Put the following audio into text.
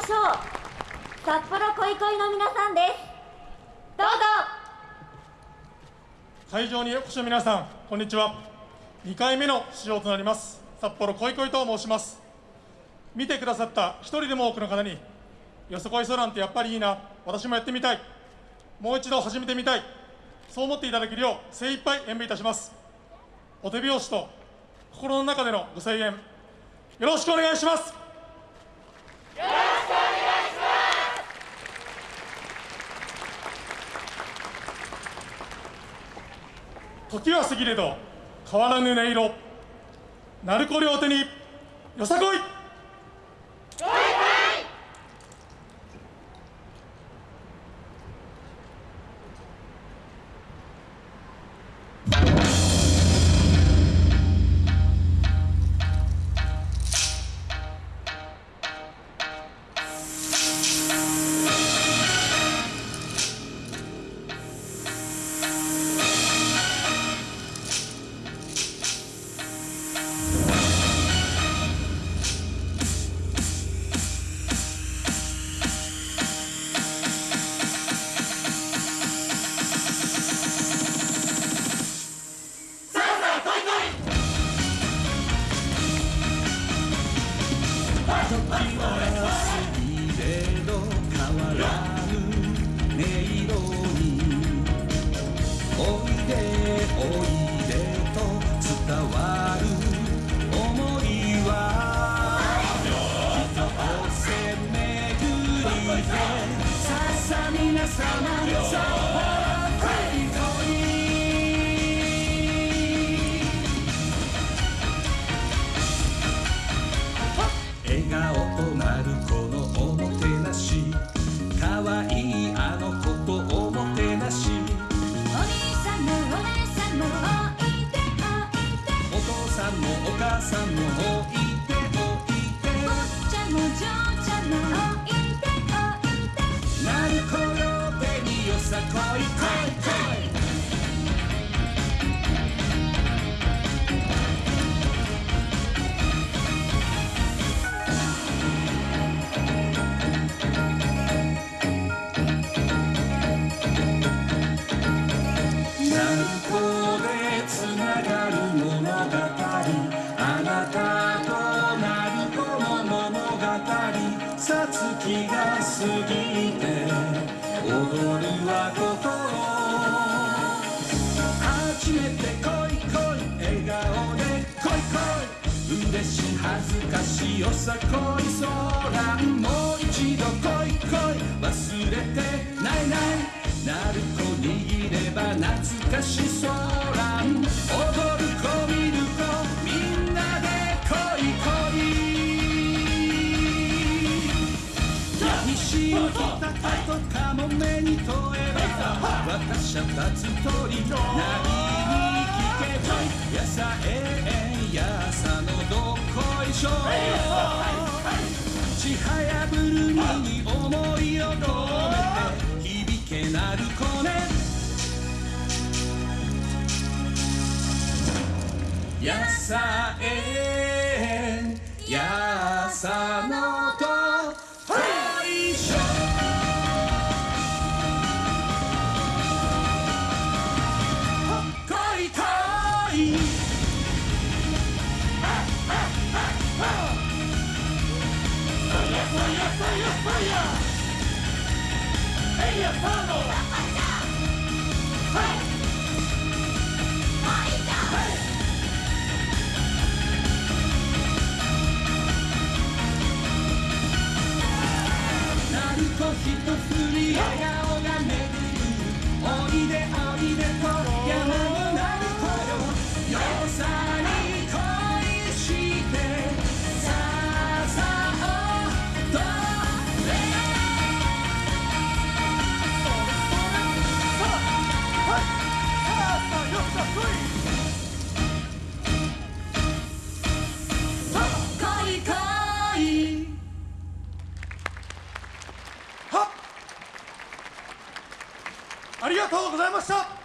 ましょう。札幌恋恋の皆さんです。どうぞ。会場にお越しの皆さんこんにちは。2回目の出場となります。札幌恋恋と申します。見てくださった一人でも多くの方によそこいそなんてやっぱりいいな。私もやってみたい。もう一度始めてみたい。そう思っていただけるよう精一杯演舞いたします。お手拍子と心の中でのご声援よろしくお願いします。時は過ぎれど変わらぬ音色。鳴子両手によさこい。時は過ぎれど変わらぬ音色においでおいでと伝わる想いは人をせめぐりでささ皆様そうさんもおさつきが過ぎて踊るはこと初めて恋恋笑顔で恋恋嬉しい恥ずかしいよさ恋空もう一度恋恋忘れてないないなる子握れば懐かしそう西を北かとかもめに問えば私は立つ鳥なりに聞けばやさえんやさのどこいしょちはやぶるみに思いを込めて響けなる子ねやさえんやさのひとふり笑顔が巡るおいでおいでと山 어.